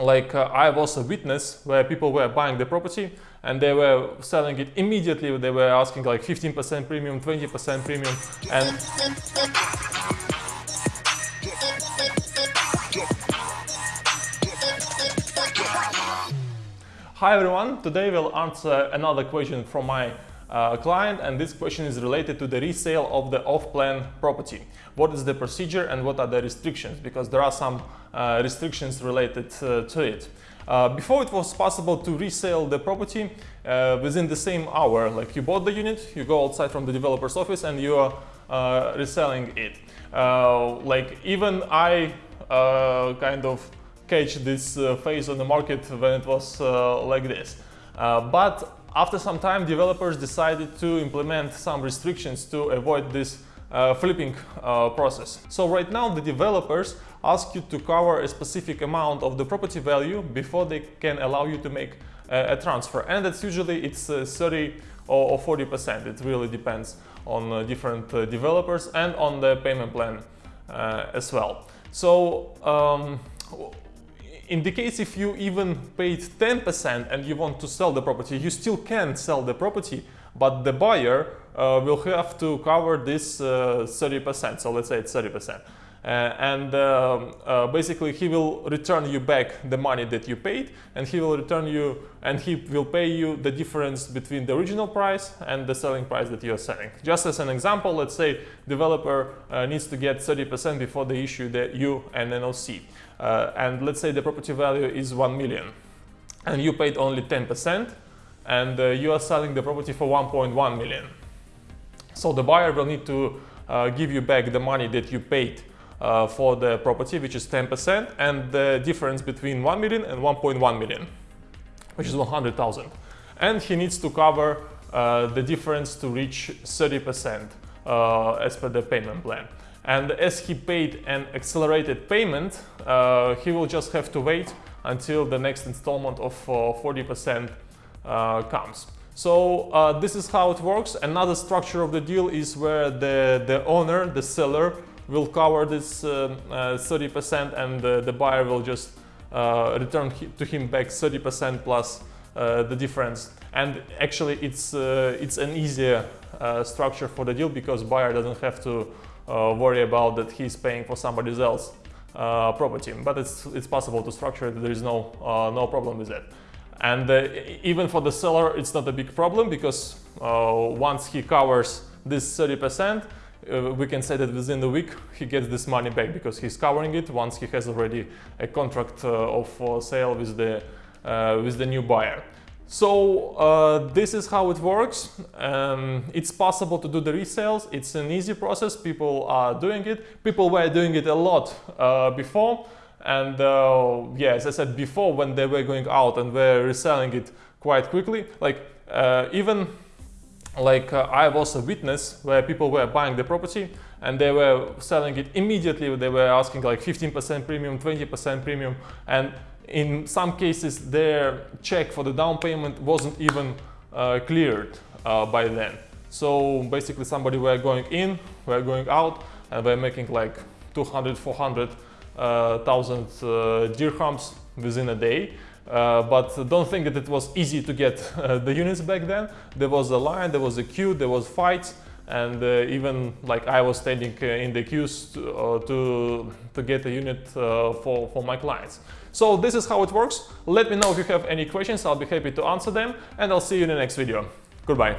like uh, I was a witness where people were buying the property and they were selling it immediately. They were asking like 15% premium, 20% premium and Hi everyone, today we'll answer another question from my uh, client and this question is related to the resale of the off-plan property. What is the procedure and what are the restrictions? Because there are some uh, restrictions related uh, to it. Uh, before it was possible to resell the property uh, within the same hour, like you bought the unit, you go outside from the developer's office and you are uh, reselling it. like even I kind of catch this phase on the market when it was like this. but after some time, developers decided to implement some restrictions to avoid this uh, flipping uh, process. So right now the developers ask you to cover a specific amount of the property value before they can allow you to make a, a transfer. And that's usually it's uh, 30 or 40 percent. It really depends on uh, different uh, developers and on the payment plan uh, as well. So um, in the case if you even paid 10% and you want to sell the property, you still can sell the property, but the buyer uh, will have to cover this 30%. Uh, so let's say it's 30%. Uh, and um, uh, basically he will return you back the money that you paid and he will return you and he will pay you the difference between the original price and the selling price that you are selling. Just as an example, let's say developer uh, needs to get 30% before they issue the U and NOC. And let's say the property value is 1 million and you paid only 10% and uh, you are selling the property for 1.1 million. So the buyer will need to uh, give you back the money that you paid uh, for the property, which is 10%, and the difference between 1 million and 1.1 million, which is 100,000. And he needs to cover uh, the difference to reach 30% uh, as per the payment plan. And as he paid an accelerated payment, uh, he will just have to wait until the next installment of 40% uh, comes. So uh, this is how it works. Another structure of the deal is where the, the owner, the seller, will cover this 30% uh, uh, and the buyer will just uh, return to him back 30% plus the difference. And actually it's, it's an easier structure for the deal because buyer doesn't have to worry about that he's paying for somebody else uh, property, but it's, it's possible to structure it, there is no, uh, no problem with that. And uh, even for the seller, it's not a big problem because once he covers this 30%, uh, we can say that within a week he gets this money back because he's covering it once he has already a contract uh, of uh, sale with the uh, with the new buyer. So uh, this is how it works. Um, it's possible to do the resales. It's an easy process. People are doing it. People were doing it a lot uh, before. And yeah, as I said before, when they were going out and were reselling it quite quickly, like even like uh, I was a witness where people were buying the property and they were selling it immediately. They were asking like 15% premium, 20% premium. And in some cases, their check for the down payment wasn't even uh, cleared uh, by then. So basically somebody were going in, were going out and were making like 200, 400 uh, thousand uh, dirhams within a day uh, but don't think that it was easy to get uh, the units back then. There was a line, there was a queue, there was fights, and uh, even like I was standing uh, in the queues to, uh, to, to, get a unit for, for my clients. So this is how it works. Let me know if you have any questions, I'll be happy to answer them, and I'll see you in the next video. Goodbye.